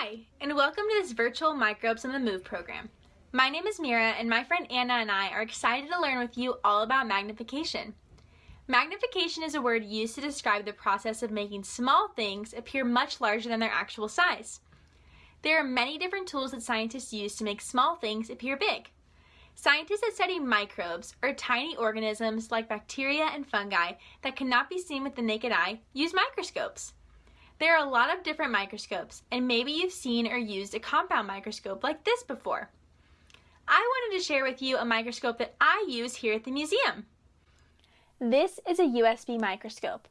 Hi, and welcome to this virtual Microbes on the Move program. My name is Mira, and my friend Anna and I are excited to learn with you all about magnification. Magnification is a word used to describe the process of making small things appear much larger than their actual size. There are many different tools that scientists use to make small things appear big. Scientists that study microbes, or tiny organisms like bacteria and fungi that cannot be seen with the naked eye, use microscopes. There are a lot of different microscopes, and maybe you've seen or used a compound microscope like this before. I wanted to share with you a microscope that I use here at the museum. This is a USB microscope.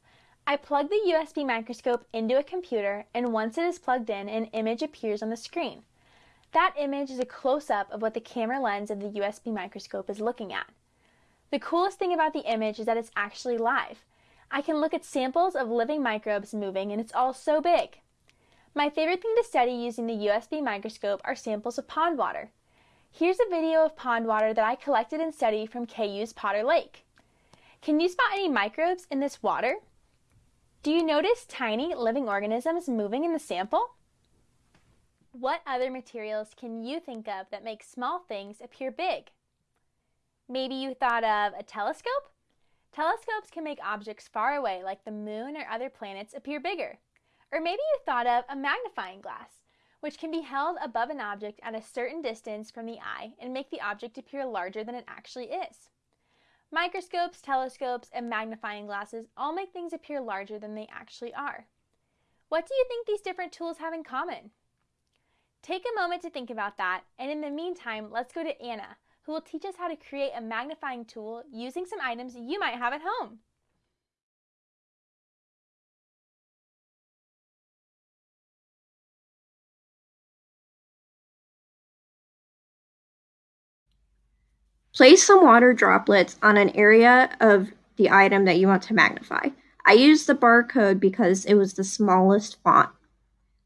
I plug the USB microscope into a computer, and once it is plugged in, an image appears on the screen. That image is a close-up of what the camera lens of the USB microscope is looking at. The coolest thing about the image is that it's actually live. I can look at samples of living microbes moving and it's all so big. My favorite thing to study using the USB microscope are samples of pond water. Here's a video of pond water that I collected and studied from KU's Potter Lake. Can you spot any microbes in this water? Do you notice tiny living organisms moving in the sample? What other materials can you think of that make small things appear big? Maybe you thought of a telescope? Telescopes can make objects far away, like the moon or other planets, appear bigger. Or maybe you thought of a magnifying glass, which can be held above an object at a certain distance from the eye and make the object appear larger than it actually is. Microscopes, telescopes, and magnifying glasses all make things appear larger than they actually are. What do you think these different tools have in common? Take a moment to think about that, and in the meantime, let's go to Anna, who will teach us how to create a magnifying tool using some items you might have at home. Place some water droplets on an area of the item that you want to magnify. I used the barcode because it was the smallest font.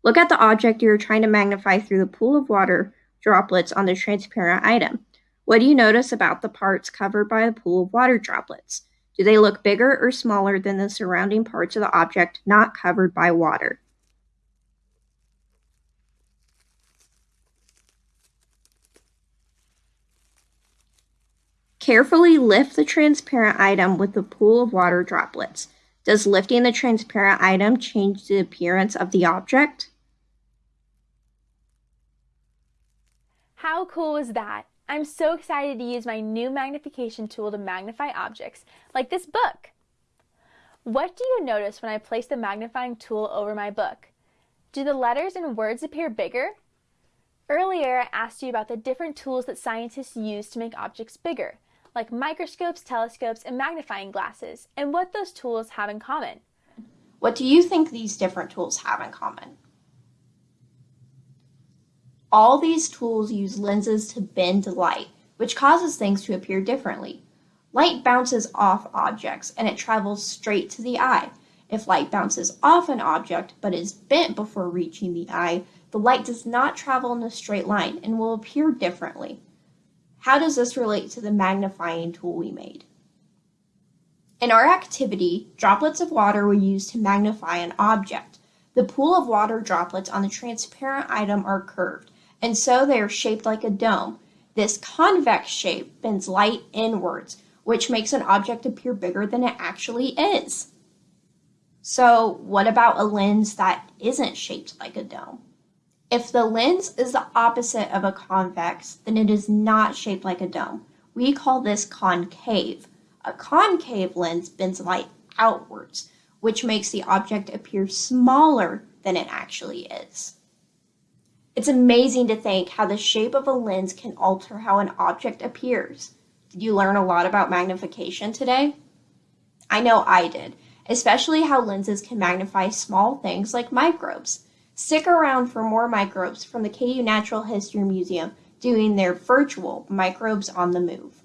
Look at the object you're trying to magnify through the pool of water droplets on the transparent item. What do you notice about the parts covered by a pool of water droplets? Do they look bigger or smaller than the surrounding parts of the object not covered by water? Carefully lift the transparent item with the pool of water droplets. Does lifting the transparent item change the appearance of the object? How cool is that? I'm so excited to use my new magnification tool to magnify objects, like this book. What do you notice when I place the magnifying tool over my book? Do the letters and words appear bigger? Earlier, I asked you about the different tools that scientists use to make objects bigger, like microscopes, telescopes, and magnifying glasses, and what those tools have in common. What do you think these different tools have in common? All these tools use lenses to bend light, which causes things to appear differently. Light bounces off objects and it travels straight to the eye. If light bounces off an object but is bent before reaching the eye, the light does not travel in a straight line and will appear differently. How does this relate to the magnifying tool we made? In our activity, droplets of water were used to magnify an object. The pool of water droplets on the transparent item are curved, and so they are shaped like a dome. This convex shape bends light inwards, which makes an object appear bigger than it actually is. So what about a lens that isn't shaped like a dome? If the lens is the opposite of a convex, then it is not shaped like a dome. We call this concave. A concave lens bends light outwards, which makes the object appear smaller than it actually is. It's amazing to think how the shape of a lens can alter how an object appears. Did you learn a lot about magnification today? I know I did, especially how lenses can magnify small things like microbes. Stick around for more microbes from the KU Natural History Museum doing their virtual Microbes on the Move.